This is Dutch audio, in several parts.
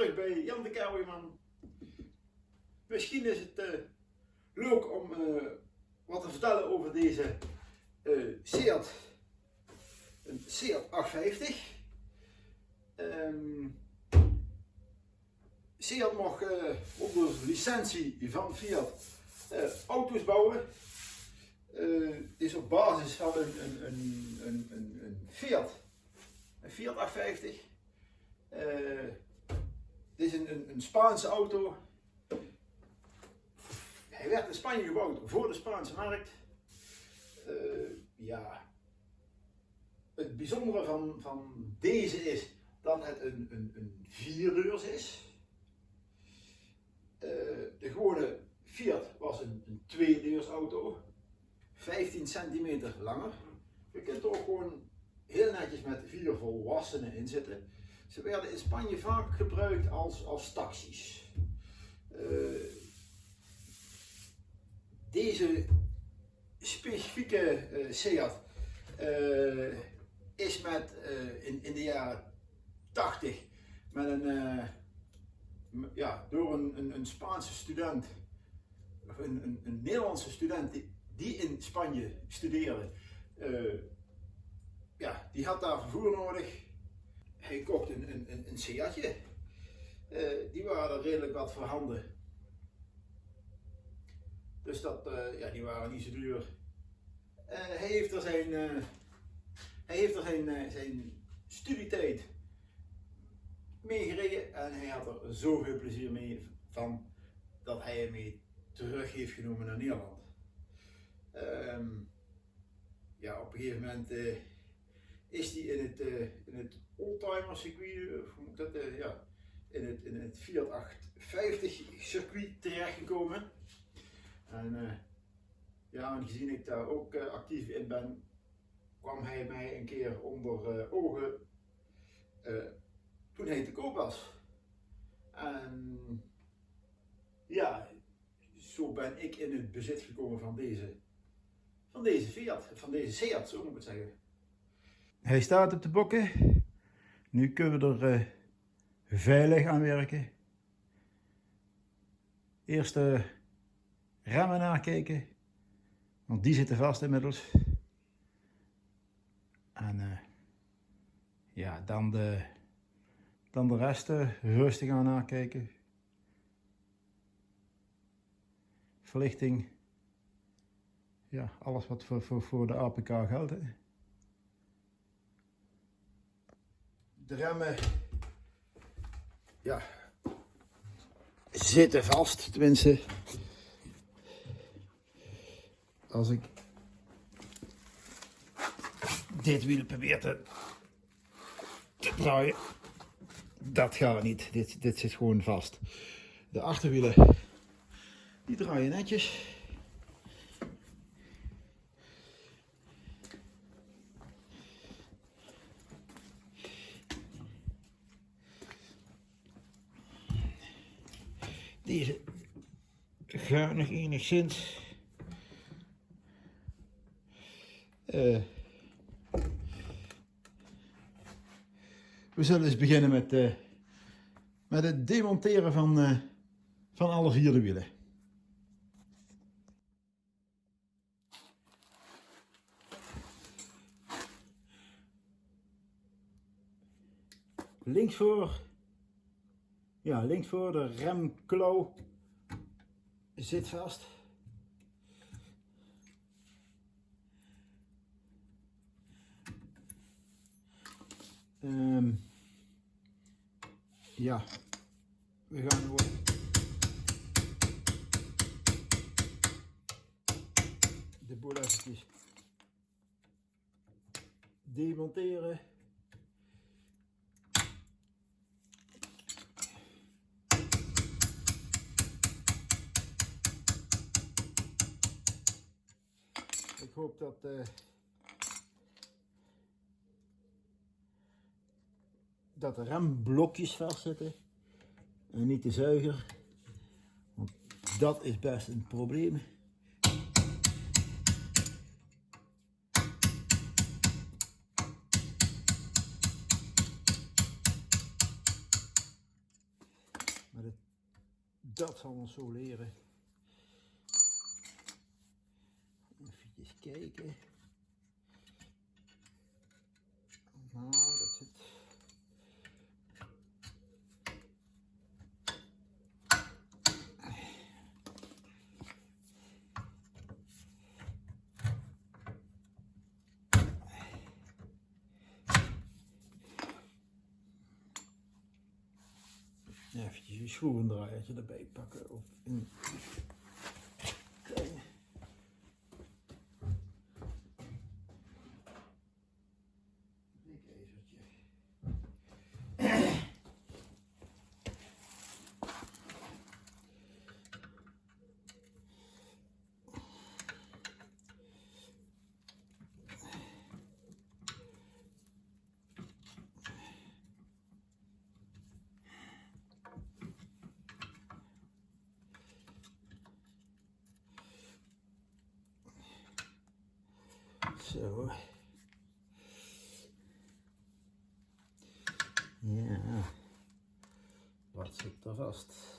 terug bij Jan de Kouweman. Misschien is het uh, leuk om uh, wat te vertellen over deze uh, Seat, een Seat 850. Um, Seat mag onder licentie van Fiat auto's bouwen. Het is op basis van een, een, een, een, een Fiat, een Fiat 850. Dit is een, een, een Spaanse auto. Hij werd in Spanje gebouwd voor de Spaanse markt. Uh, ja. Het bijzondere van, van deze is dat het een, een, een vierdeurs is. Uh, de gewone Fiat was een, een tweedeurs auto. 15 centimeter langer. Je kunt er ook gewoon heel netjes met vier volwassenen in zitten. Ze werden in Spanje vaak gebruikt als, als taxis. Uh, deze specifieke uh, Seat uh, is met, in, in de jaren 80 met een, ja, door een, een, een, Spaanse student, of een, een, een Nederlandse student die, die, in Spanje studeerde, ja, die had daar vervoer nodig hij kocht een, een, een Seatje. Uh, die waren redelijk wat voorhanden. Dus dat, uh, ja, die waren niet zo duur. Hij heeft er zijn, hij heeft er zijn, zijn studietijd mee gereden en hij had er zoveel plezier mee van dat hij hem mee terug heeft genomen naar Nederland. Um, ja, op een gegeven moment is hij in het, in het oldtimer circuit, of moet dat, uh, ja, in het, in het Fiat 850 circuit terechtgekomen. En ja, aangezien ik daar ook actief in ben, kwam hij mij een keer onder ogen toen hij te koop was. En ja, zo ben ik in het bezit gekomen van deze, van deze Fiat, van deze Seat, zo moet ik het zeggen. Hij staat op de bokken. Nu kunnen we er uh, veilig aan werken. Eerst de remmen nakijken, want die zitten vast inmiddels. En uh, ja, dan de, dan de rest rustig aan nakijken. Verlichting, ja, alles wat voor, voor, voor de APK geldt. De remmen ja, zitten vast, tenminste. Als ik dit wiel probeer te, te draaien, dat gaat niet. Dit, dit zit gewoon vast. De achterwielen, die draaien netjes. Deze nog enigszins. Uh, we zullen eens beginnen met, uh, met het demonteren van, uh, van alle vier de wielen. Links voor ja, links voor de remklauw zit vast. Um, ja, we gaan gewoon de boel demonteren. Ik hoop dat uh, dat de remblokjes vastzitten en niet de zuiger. Want dat is best een probleem. dat zal ons zo leren. Even kijken. Nou, dat zit. Even een schroevendraaiertje erbij pakken. Of een So Zo. Ja. Wat zit er vast?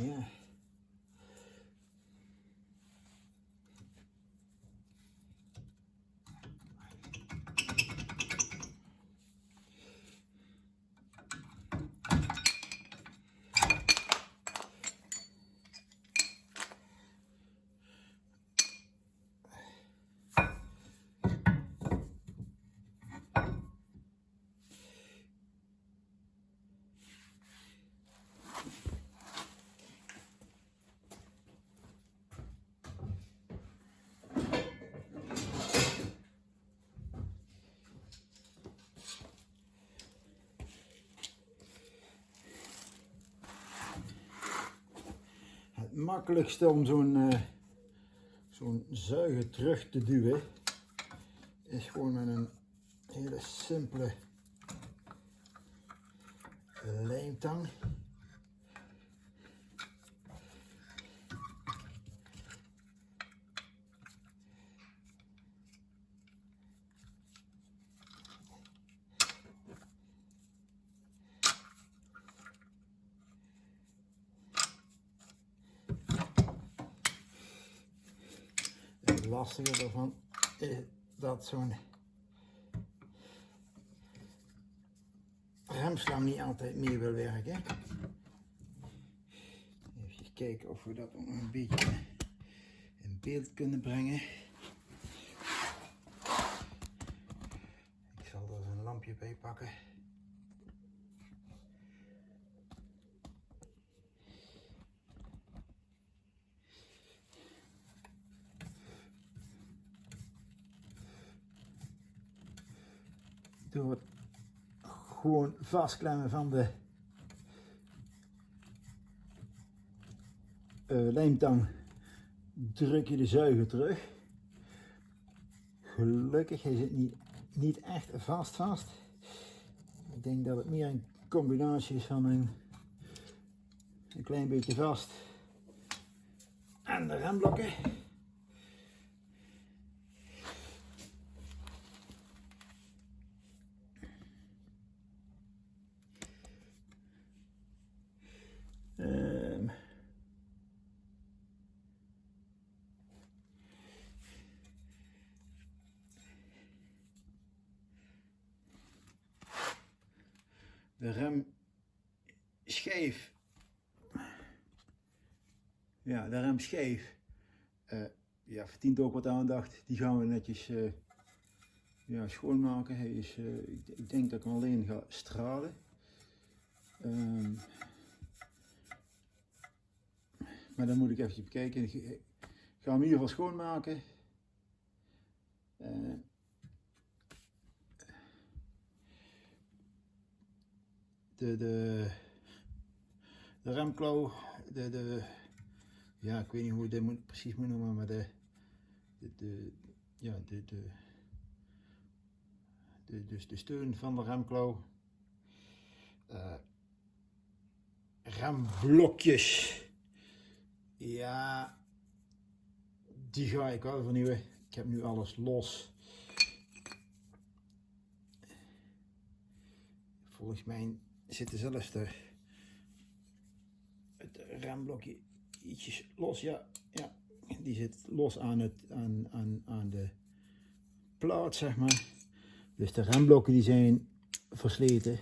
Ja. Het makkelijkste om zo'n eh, zo'n zuiger terug te duwen is gewoon met een hele simpele lijmtang. Het lastige ervan is dat zo'n remslang niet altijd mee wil werken. Even kijken of we dat nog een beetje in beeld kunnen brengen. Ik zal er een lampje bij pakken. Door het gewoon vastklemmen van de uh, lijmtang druk je de zuiger terug. Gelukkig hij zit niet, niet echt vast vast. Ik denk dat het meer een combinatie is van een, een klein beetje vast en de remblokken. Rem scheef. Ja, de rem scheef. Uh, ja, verdient ook wat aandacht. Die gaan we netjes uh, ja, schoonmaken. Hij is, uh, ik, ik, denk dat ik hem alleen ga stralen. Um, maar dan moet ik even bekijken. Ik ga hem in ieder geval schoonmaken. De, de, de remklauw, de, de, ja, ik weet niet hoe ik dit moet, precies moet noemen, maar de, de, ja, de, de, de, dus de steun van de remklauw. Uh, remblokjes. Ja, die ga ik wel vernieuwen. Ik heb nu alles los. Volgens mij zitten zelfs het remblokje ietsjes los. Ja, ja, die zit los aan, het, aan, aan, aan de plaat, zeg maar. Dus de remblokken die zijn versleten.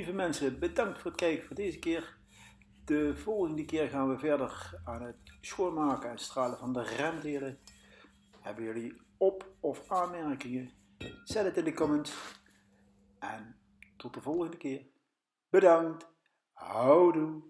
Lieve mensen, bedankt voor het kijken voor deze keer. De volgende keer gaan we verder aan het schoonmaken en stralen van de remdelen. Hebben jullie op- of aanmerkingen? Zet het in de comments. En tot de volgende keer. Bedankt. Houdoe.